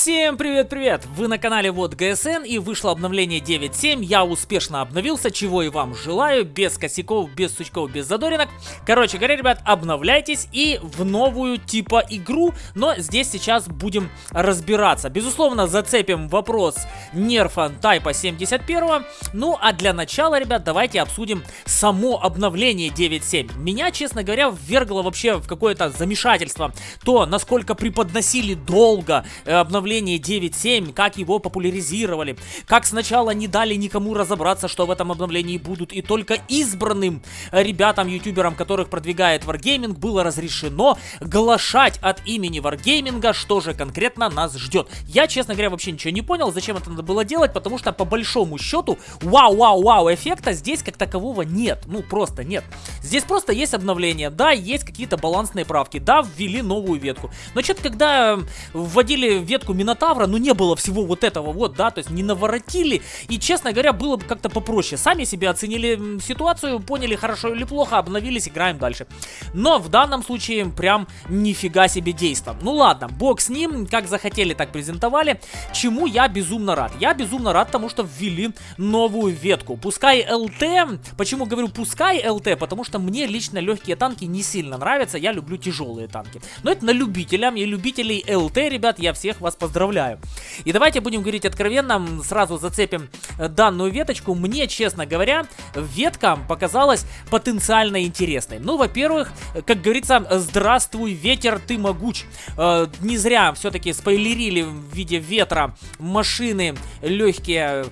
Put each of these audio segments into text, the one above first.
Всем привет-привет! Вы на канале Вот ГСН и вышло обновление 9.7. Я успешно обновился, чего и вам желаю, без косяков, без сучков, без задоринок. Короче говоря, ребят, обновляйтесь и в новую типа игру, но здесь сейчас будем разбираться. Безусловно, зацепим вопрос нерфа Тайпа 71. Ну а для начала, ребят, давайте обсудим само обновление 9.7. Меня, честно говоря, ввергло вообще в какое-то замешательство. То, насколько преподносили долго обновление обновление 9.7, как его популяризировали, как сначала не дали никому разобраться, что в этом обновлении будут, и только избранным ребятам, ютуберам, которых продвигает Wargaming, было разрешено глашать от имени Wargaming, что же конкретно нас ждет. Я, честно говоря, вообще ничего не понял, зачем это надо было делать, потому что по большому счету, вау-вау-вау эффекта здесь как такового нет, ну просто нет. Здесь просто есть обновление, да, есть какие-то балансные правки, да, ввели новую ветку. Но что-то когда вводили ветку Минотавра, но не было всего вот этого вот, да, то есть не наворотили. И, честно говоря, было бы как-то попроще. Сами себе оценили ситуацию, поняли, хорошо или плохо, обновились, играем дальше. Но в данном случае прям нифига себе действо. Ну ладно, бог с ним, как захотели, так презентовали. Чему я безумно рад? Я безумно рад тому, что ввели новую ветку. Пускай ЛТ, почему говорю пускай ЛТ, потому что мне лично легкие танки не сильно нравятся, я люблю тяжелые танки. Но это на любителям и любителей ЛТ, ребят, я всех вас поздравляю. И давайте будем говорить откровенно, сразу зацепим э, данную веточку. Мне, честно говоря, ветка показалась потенциально интересной. Ну, во-первых, как говорится, здравствуй, ветер, ты могуч. Э, не зря все-таки спойлерили в виде ветра машины легкие Э,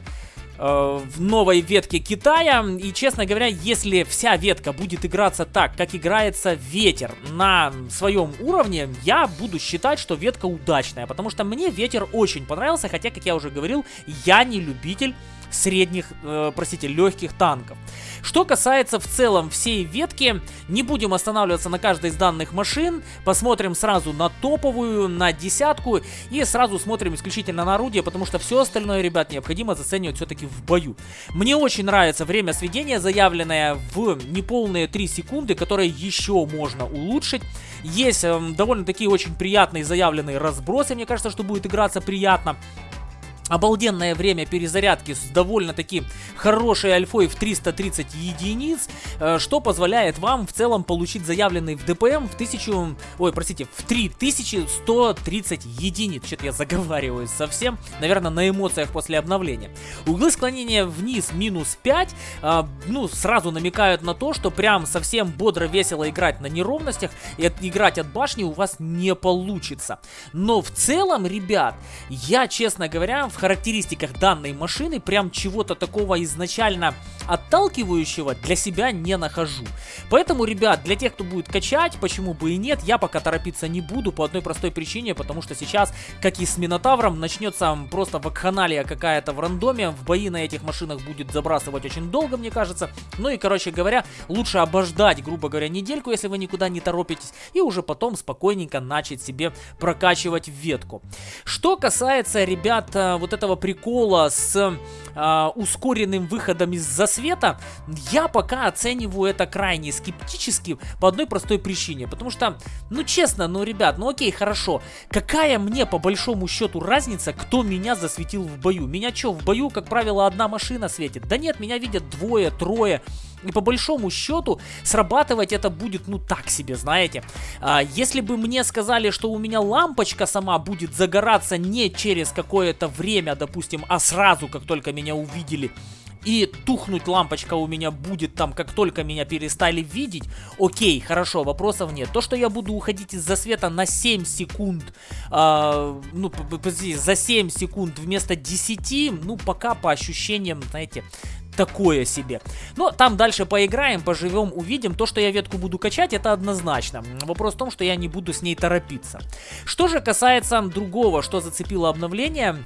в новой ветке Китая. И, честно говоря, если вся ветка будет играться так, как играется ветер на своем уровне, я буду считать, что ветка удачная. Потому что мне ветер очень понравился, хотя, как я уже говорил, я не любитель средних, э, простите, легких танков. Что касается в целом всей ветки, не будем останавливаться на каждой из данных машин, посмотрим сразу на топовую, на десятку и сразу смотрим исключительно на орудие, потому что все остальное, ребят, необходимо заценивать все-таки в бою. Мне очень нравится время сведения, заявленное в неполные 3 секунды, которое еще можно улучшить. Есть э, довольно такие очень приятные заявленные разбросы, мне кажется, что будет играться приятно. Обалденное время перезарядки с довольно-таки хорошей альфой в 330 единиц, э, что позволяет вам в целом получить заявленный в ДПМ в 1000, ой, простите, в 3130 единиц. Что-то я заговариваюсь совсем, наверное, на эмоциях после обновления. Углы склонения вниз минус 5, э, ну, сразу намекают на то, что прям совсем бодро весело играть на неровностях и играть от башни у вас не получится. Но в целом, ребят, я, честно говоря, в характеристиках данной машины прям чего-то такого изначально отталкивающего для себя не нахожу. Поэтому, ребят, для тех, кто будет качать, почему бы и нет, я пока торопиться не буду по одной простой причине, потому что сейчас, как и с Минотавром, начнется просто вакханалия какая-то в рандоме, в бои на этих машинах будет забрасывать очень долго, мне кажется. Ну и, короче говоря, лучше обождать, грубо говоря, недельку, если вы никуда не торопитесь, и уже потом спокойненько начать себе прокачивать ветку. Что касается, ребят, вот вот этого прикола с э, ускоренным выходом из засвета, я пока оцениваю это крайне скептически по одной простой причине. Потому что, ну честно, ну ребят, ну окей, хорошо. Какая мне по большому счету разница, кто меня засветил в бою? Меня что, в бою, как правило, одна машина светит? Да нет, меня видят двое, трое. И по большому счету срабатывать это будет ну так себе, знаете. А, если бы мне сказали, что у меня лампочка сама будет загораться не через какое-то время, допустим, а сразу, как только меня увидели, и тухнуть лампочка у меня будет там, как только меня перестали видеть, окей, хорошо, вопросов нет. То, что я буду уходить из засвета на 7 секунд, э, ну, за 7 секунд вместо 10, ну, пока по ощущениям, знаете, такое себе. Но там дальше поиграем, поживем, увидим. То, что я ветку буду качать, это однозначно. Вопрос в том, что я не буду с ней торопиться. Что же касается другого, что зацепило обновление...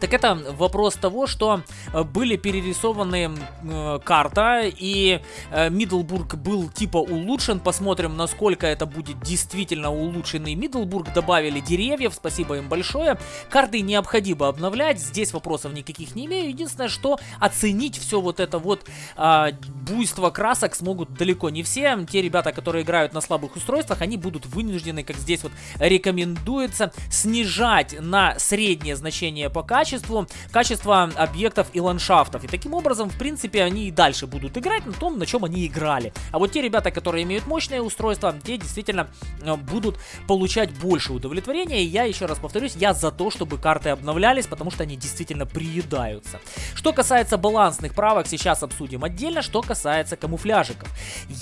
Так это вопрос того, что э, были перерисованы э, карта, и э, Мидлбург был типа улучшен. Посмотрим, насколько это будет действительно улучшенный Мидлбург. Добавили деревьев, спасибо им большое. Карты необходимо обновлять, здесь вопросов никаких не имею. Единственное, что оценить все вот это вот э, буйство красок смогут далеко не все. Те ребята, которые играют на слабых устройствах, они будут вынуждены, как здесь вот рекомендуется, снижать на среднее значение по качеству качество объектов и ландшафтов. И таким образом, в принципе, они и дальше будут играть на том, на чем они играли. А вот те ребята, которые имеют мощное устройство, те действительно э, будут получать больше удовлетворения. И я еще раз повторюсь, я за то, чтобы карты обновлялись, потому что они действительно приедаются. Что касается балансных правок, сейчас обсудим отдельно. Что касается камуфляжиков.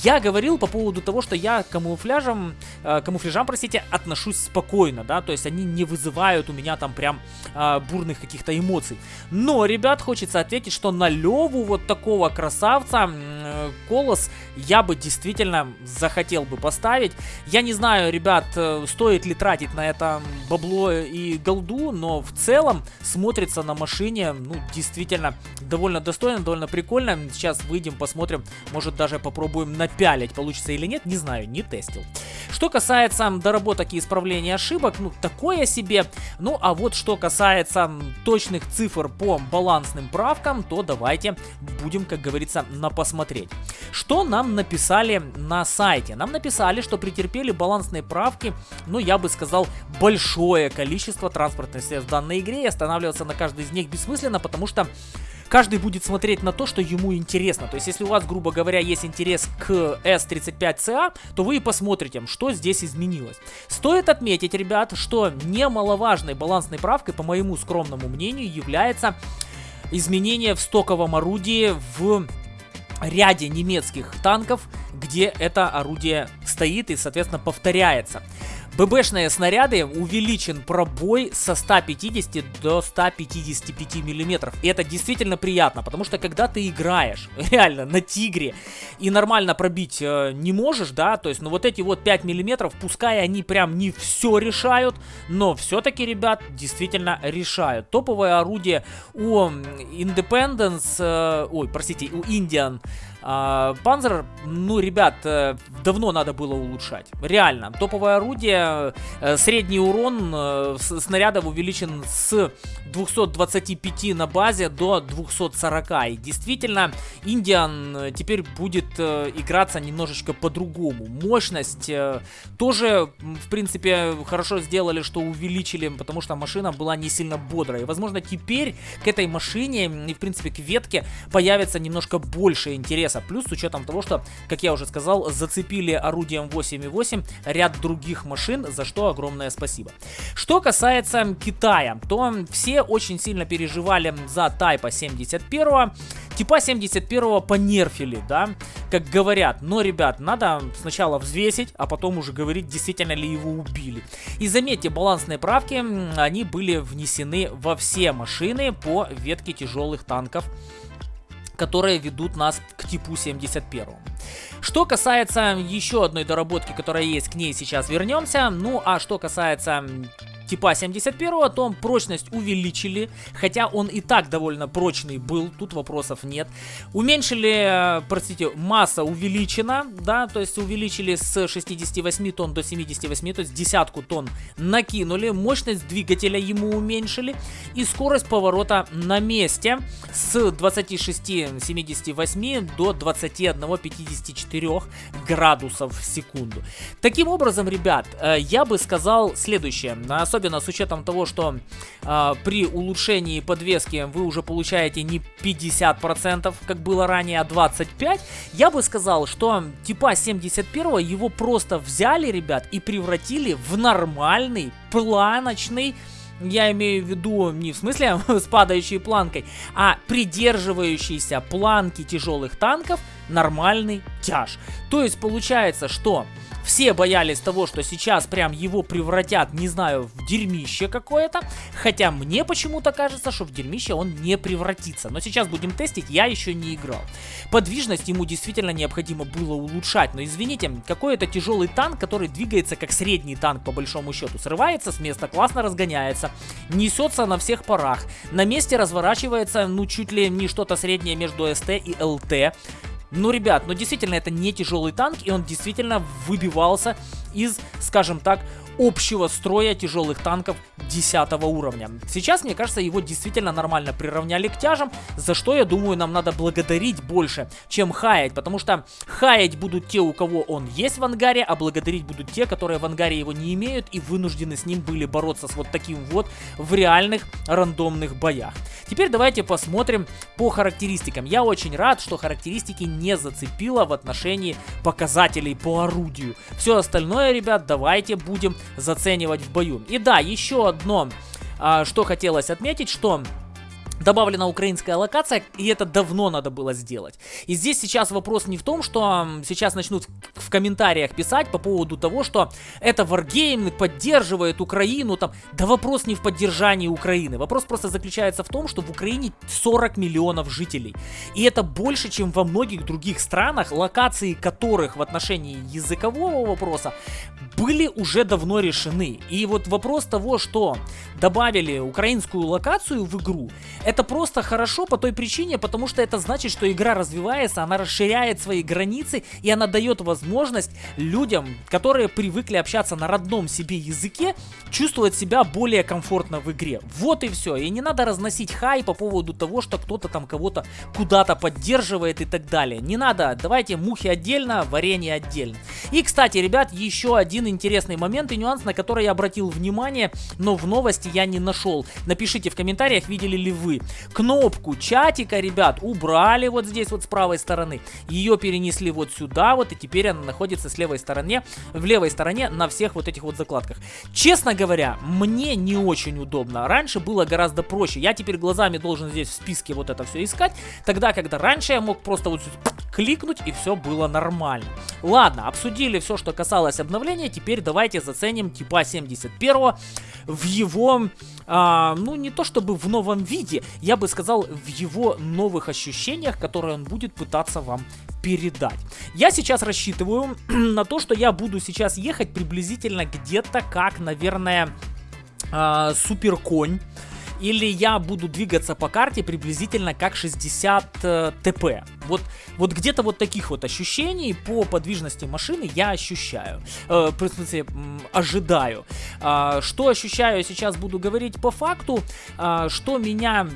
Я говорил по поводу того, что я камуфляжам, э, камуфляжам, простите, отношусь спокойно, да, то есть они не вызывают у меня там прям э, бурных каких каких-то эмоций. Но, ребят, хочется ответить, что на Леву вот такого красавца э, Колос я бы действительно захотел бы поставить. Я не знаю, ребят, э, стоит ли тратить на это бабло и голду, но в целом смотрится на машине, ну, действительно довольно достойно, довольно прикольно. Сейчас выйдем, посмотрим, может даже попробуем напялить, получится или нет, не знаю, не тестил. Что касается доработок и исправления ошибок, ну, такое себе. Ну, а вот что касается точных цифр по балансным правкам, то давайте будем, как говорится, на посмотреть. Что нам написали на сайте? Нам написали, что претерпели балансные правки, ну, я бы сказал, большое количество транспортных средств в данной игре, и останавливаться на каждой из них бессмысленно, потому что каждый будет смотреть на то, что ему интересно. То есть, если у вас, грубо говоря, есть интерес к S35CA, то вы и посмотрите, что здесь изменилось. Стоит отметить, ребят, что немаловажной балансной правкой, по моему скромному мнению, является изменение в стоковом орудии в ряде немецких танков, где это орудие стоит и, соответственно, повторяется. ББшные снаряды увеличен пробой со 150 до 155 миллиметров. И это действительно приятно, потому что когда ты играешь реально на тигре и нормально пробить э, не можешь, да, то есть, ну вот эти вот 5 миллиметров, пускай они прям не все решают, но все-таки, ребят, действительно решают. Топовое орудие у Independence, э, ой, простите, у Indian а, Панзер, ну, ребят, э, давно надо было улучшать. Реально. Топовое орудие, э, средний урон э, снарядов увеличен с 225 на базе до 240. И действительно, Индиан теперь будет играться немножечко по-другому. Мощность тоже, в принципе, хорошо сделали, что увеличили, потому что машина была не сильно бодрая. Возможно, теперь к этой машине и, в принципе, к ветке появится немножко больше интереса FPS. Плюс с учетом того, что, как я уже сказал, зацепили орудием 8.8 ряд других машин, за что огромное спасибо. Что касается Китая, то все очень сильно переживали за Тайпа 71. Типа 71 понерфили, да, как говорят. Но, ребят, надо сначала взвесить, а потом уже говорить, действительно ли его убили. И заметьте, балансные правки, они были внесены во все машины по ветке тяжелых танков которые ведут нас к типу 71. Что касается еще одной доработки, которая есть, к ней сейчас вернемся. Ну, а что касается типа 71, то прочность увеличили, хотя он и так довольно прочный был, тут вопросов нет. Уменьшили, э, простите, масса увеличена, да, то есть увеличили с 68 тонн до 78, то есть десятку тонн накинули, мощность двигателя ему уменьшили и скорость поворота на месте с 26-78 до 21-54 градусов в секунду. Таким образом, ребят, э, я бы сказал следующее, особенно особенно с учетом того, что э, при улучшении подвески вы уже получаете не 50%, как было ранее, а 25%, я бы сказал, что типа 71 его просто взяли, ребят, и превратили в нормальный планочный я имею в виду не в смысле с падающей планкой, а придерживающийся планки тяжелых танков нормальный тяж. То есть получается, что все боялись того, что сейчас прям его превратят, не знаю, в дерьмище какое-то. Хотя мне почему-то кажется, что в дерьмище он не превратится. Но сейчас будем тестить, я еще не играл. Подвижность ему действительно необходимо было улучшать. Но извините, какой это тяжелый танк, который двигается как средний танк по большому счету. Срывается с места, классно разгоняется, несется на всех парах. На месте разворачивается, ну, чуть ли не что-то среднее между СТ и ЛТ. Ну, ребят, ну действительно это не тяжелый танк, и он действительно выбивался из, скажем так, общего строя тяжелых танков 10 уровня. Сейчас, мне кажется, его действительно нормально приравняли к тяжам, за что, я думаю, нам надо благодарить больше, чем хаять, потому что хаять будут те, у кого он есть в ангаре, а благодарить будут те, которые в ангаре его не имеют и вынуждены с ним были бороться с вот таким вот в реальных рандомных боях. Теперь давайте посмотрим по характеристикам. Я очень рад, что характеристики не зацепило в отношении показателей по орудию. Все остальное, ребят, давайте будем заценивать в бою. И да, еще одно, а, что хотелось отметить, что добавлена украинская локация, и это давно надо было сделать. И здесь сейчас вопрос не в том, что сейчас начнут в комментариях писать по поводу того, что это Wargame поддерживает Украину, там, да вопрос не в поддержании Украины, вопрос просто заключается в том, что в Украине 40 миллионов жителей, и это больше, чем во многих других странах, локации которых в отношении языкового вопроса были уже давно решены. И вот вопрос того, что добавили украинскую локацию в игру, это просто хорошо по той причине, потому что это значит, что игра развивается, она расширяет свои границы, и она дает возможность людям, которые привыкли общаться на родном себе языке, чувствовать себя более комфортно в игре. Вот и все. И не надо разносить хай по поводу того, что кто-то там кого-то куда-то поддерживает и так далее. Не надо. Давайте мухи отдельно, варенье отдельно. И, кстати, ребят, еще один интересный момент и нюанс, на который я обратил внимание, но в новости я не нашел. Напишите в комментариях, видели ли вы. Кнопку чатика, ребят, убрали вот здесь вот с правой стороны. Ее перенесли вот сюда вот, и теперь она находится с левой стороне, в левой стороне на всех вот этих вот закладках. Честно говоря, мне не очень удобно. Раньше было гораздо проще. Я теперь глазами должен здесь в списке вот это все искать. Тогда, когда раньше я мог просто вот кликнуть и все было нормально. Ладно, обсудили все, что касалось обновления. Теперь давайте заценим типа 71 в его, а, ну не то чтобы в новом виде, я бы сказал в его новых ощущениях, которые он будет пытаться вам передать. Я сейчас рассчитываю на то, что я буду сейчас ехать приблизительно где-то как, наверное, э, суперконь или я буду двигаться по карте приблизительно как 60 э, ТП. Вот, вот где-то вот таких вот ощущений по подвижности машины я ощущаю. Э, в смысле, ожидаю. Э, что ощущаю, сейчас буду говорить по факту. Э, что меня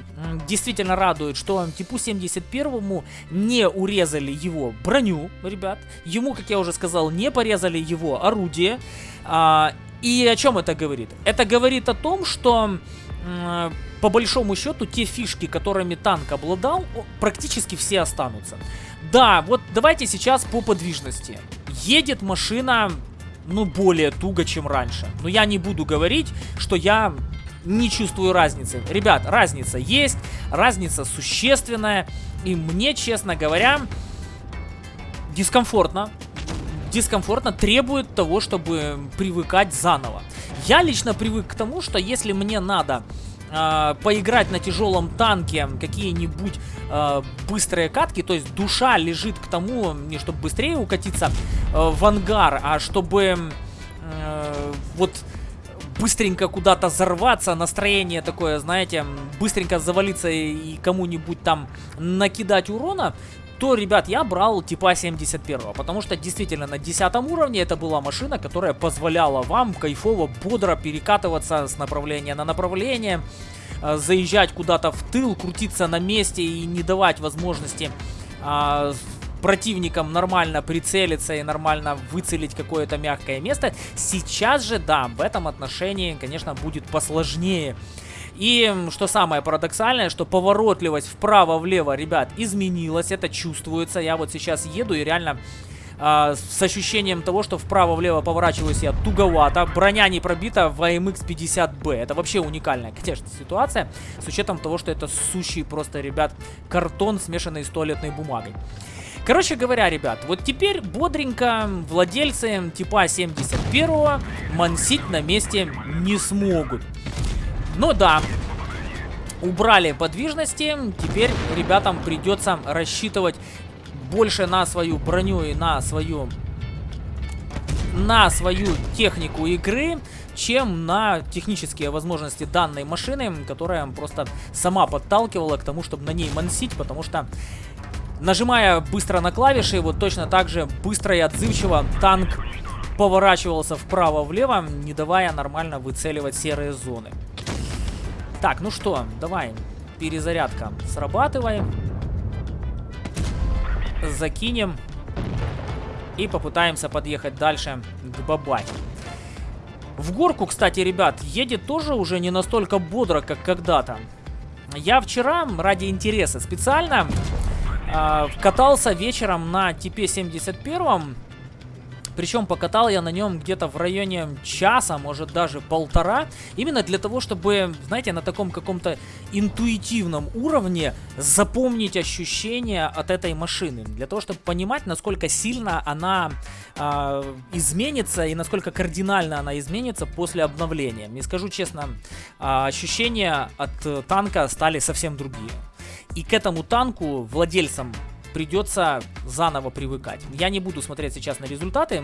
действительно радует, что типу 71 не урезали его броню, ребят. Ему, как я уже сказал, не порезали его орудие. Э, и о чем это говорит? Это говорит о том, что по большому счету, те фишки, которыми танк обладал, практически все останутся. Да, вот давайте сейчас по подвижности. Едет машина, ну, более туго, чем раньше. Но я не буду говорить, что я не чувствую разницы. Ребят, разница есть, разница существенная. И мне, честно говоря, дискомфортно. Дискомфортно требует того, чтобы привыкать заново. Я лично привык к тому, что если мне надо э, поиграть на тяжелом танке какие-нибудь э, быстрые катки, то есть душа лежит к тому, не чтобы быстрее укатиться э, в ангар, а чтобы э, вот быстренько куда-то взорваться, настроение такое, знаете, быстренько завалиться и кому-нибудь там накидать урона, то, ребят, я брал типа 71, потому что действительно на 10 уровне это была машина, которая позволяла вам кайфово, бодро перекатываться с направления на направление, э, заезжать куда-то в тыл, крутиться на месте и не давать возможности а, противникам нормально прицелиться и нормально выцелить какое-то мягкое место. Сейчас же, да, в этом отношении, конечно, будет посложнее. И что самое парадоксальное, что поворотливость вправо-влево, ребят, изменилась. Это чувствуется. Я вот сейчас еду и реально э, с ощущением того, что вправо-влево поворачиваюсь я туговато. Броня не пробита в AMX 50B. Это вообще уникальная, конечно, ситуация. С учетом того, что это сущий просто, ребят, картон, смешанный с туалетной бумагой. Короче говоря, ребят, вот теперь бодренько владельцы типа 71 мансить на месте не смогут. Но да, убрали подвижности, теперь ребятам придется рассчитывать больше на свою броню и на свою на свою технику игры, чем на технические возможности данной машины, которая просто сама подталкивала к тому, чтобы на ней мансить, потому что нажимая быстро на клавиши, вот точно так же быстро и отзывчиво танк поворачивался вправо-влево, не давая нормально выцеливать серые зоны. Так, ну что, давай, перезарядка, срабатываем. Закинем. И попытаемся подъехать дальше к бабахе. В горку, кстати, ребят, едет тоже уже не настолько бодро, как когда-то. Я вчера ради интереса специально э, катался вечером на типе 71 причем покатал я на нем где-то в районе часа, может даже полтора. Именно для того, чтобы, знаете, на таком каком-то интуитивном уровне запомнить ощущения от этой машины. Для того, чтобы понимать, насколько сильно она э, изменится и насколько кардинально она изменится после обновления. Не скажу честно, э, ощущения от танка стали совсем другие. И к этому танку владельцам придется заново привыкать. Я не буду смотреть сейчас на результаты,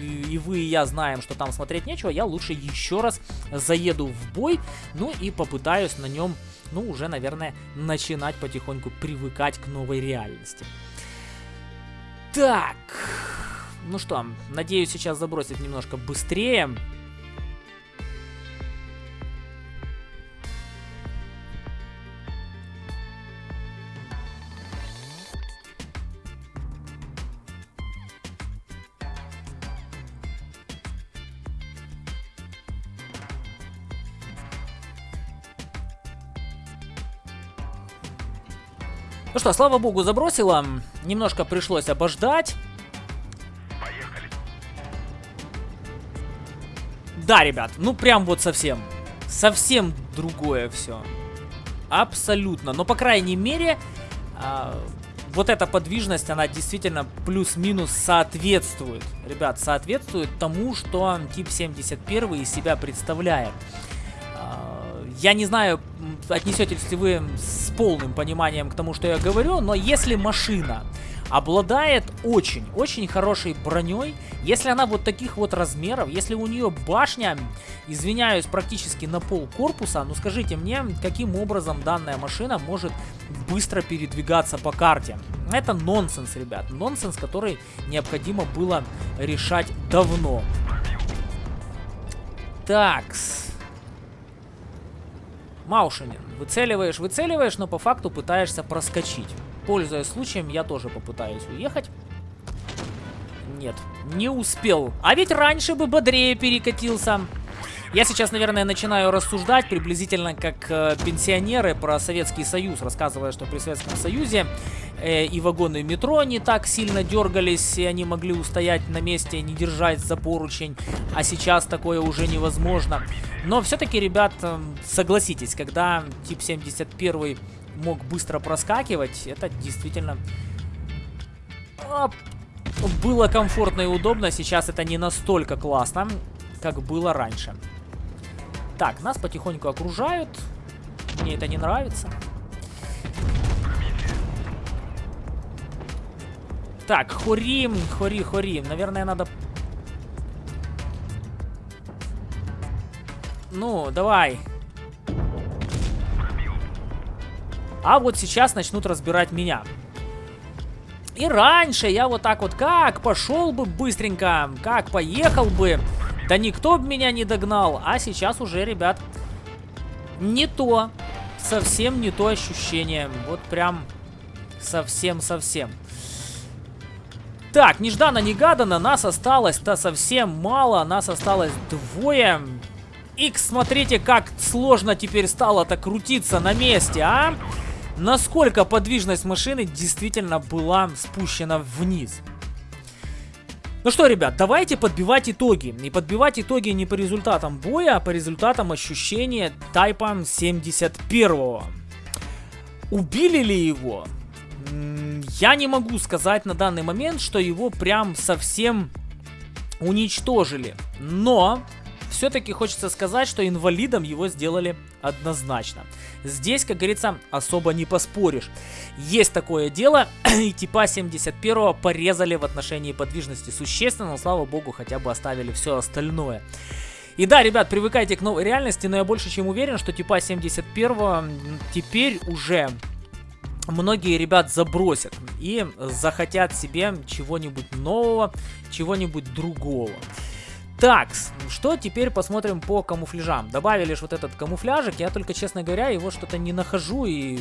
и вы, и я знаем, что там смотреть нечего, я лучше еще раз заеду в бой, ну и попытаюсь на нем, ну уже, наверное, начинать потихоньку привыкать к новой реальности. Так, ну что, надеюсь сейчас забросить немножко быстрее. Ну что, слава богу, забросила. Немножко пришлось обождать. Поехали. Да, ребят, ну прям вот совсем. Совсем другое все. Абсолютно. Но, по крайней мере, а, вот эта подвижность, она действительно плюс-минус соответствует. Ребят, соответствует тому, что тип 71 из себя представляет. Я не знаю, отнесетесь ли вы с полным пониманием к тому, что я говорю, но если машина обладает очень-очень хорошей броней, если она вот таких вот размеров, если у нее башня, извиняюсь, практически на пол корпуса, ну скажите мне, каким образом данная машина может быстро передвигаться по карте? Это нонсенс, ребят, нонсенс, который необходимо было решать давно. Такс. Маушинин. Выцеливаешь, выцеливаешь, но по факту пытаешься проскочить. Пользуясь случаем, я тоже попытаюсь уехать. Нет, не успел. А ведь раньше бы бодрее перекатился. Я сейчас, наверное, начинаю рассуждать приблизительно как э, пенсионеры про Советский Союз, рассказывая, что при Советском Союзе э, и вагоны метро не так сильно дергались, и они могли устоять на месте, не держать за поручень, а сейчас такое уже невозможно. Но все-таки, ребят, э, согласитесь, когда тип 71 мог быстро проскакивать, это действительно было комфортно и удобно. Сейчас это не настолько классно, как было раньше. Так, нас потихоньку окружают. Мне это не нравится. Так, хорим, хори, хорим. Наверное, надо... Ну, давай. А вот сейчас начнут разбирать меня. И раньше я вот так вот как пошел бы быстренько, как поехал бы. Да никто бы меня не догнал. А сейчас уже, ребят, не то. Совсем не то ощущение. Вот прям совсем-совсем. Так, нежданно-негаданно нас осталось-то совсем мало. Нас осталось двое. Икс, смотрите, как сложно теперь стало-то крутиться на месте, а? Насколько подвижность машины действительно была спущена вниз. Ну что, ребят, давайте подбивать итоги. И подбивать итоги не по результатам боя, а по результатам ощущения Тайпа 71. Убили ли его? Я не могу сказать на данный момент, что его прям совсем уничтожили. Но все-таки хочется сказать, что инвалидом его сделали однозначно. Здесь, как говорится, особо не поспоришь. Есть такое дело, и типа 71 порезали в отношении подвижности существенно, но слава богу, хотя бы оставили все остальное. И да, ребят, привыкайте к новой реальности, но я больше чем уверен, что типа 71 теперь уже многие ребят забросят и захотят себе чего-нибудь нового, чего-нибудь другого. Так, что теперь посмотрим по камуфляжам. Добавили лишь вот этот камуфляжик, я только, честно говоря, его что-то не нахожу и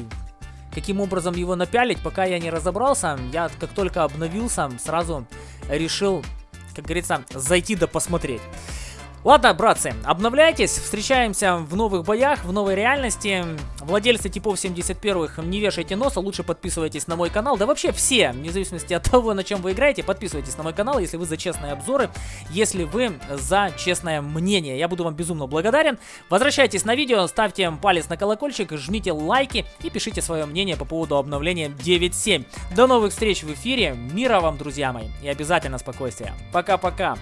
каким образом его напялить, пока я не разобрался. Я как только обновился, сразу решил, как говорится, зайти да посмотреть. Ладно, братцы, обновляйтесь, встречаемся в новых боях, в новой реальности. Владельцы типов 71-х, не вешайте носа, лучше подписывайтесь на мой канал. Да вообще все, вне зависимости от того, на чем вы играете, подписывайтесь на мой канал, если вы за честные обзоры, если вы за честное мнение. Я буду вам безумно благодарен. Возвращайтесь на видео, ставьте палец на колокольчик, жмите лайки и пишите свое мнение по поводу обновления 9.7. До новых встреч в эфире, мира вам, друзья мои, и обязательно спокойствия. Пока-пока.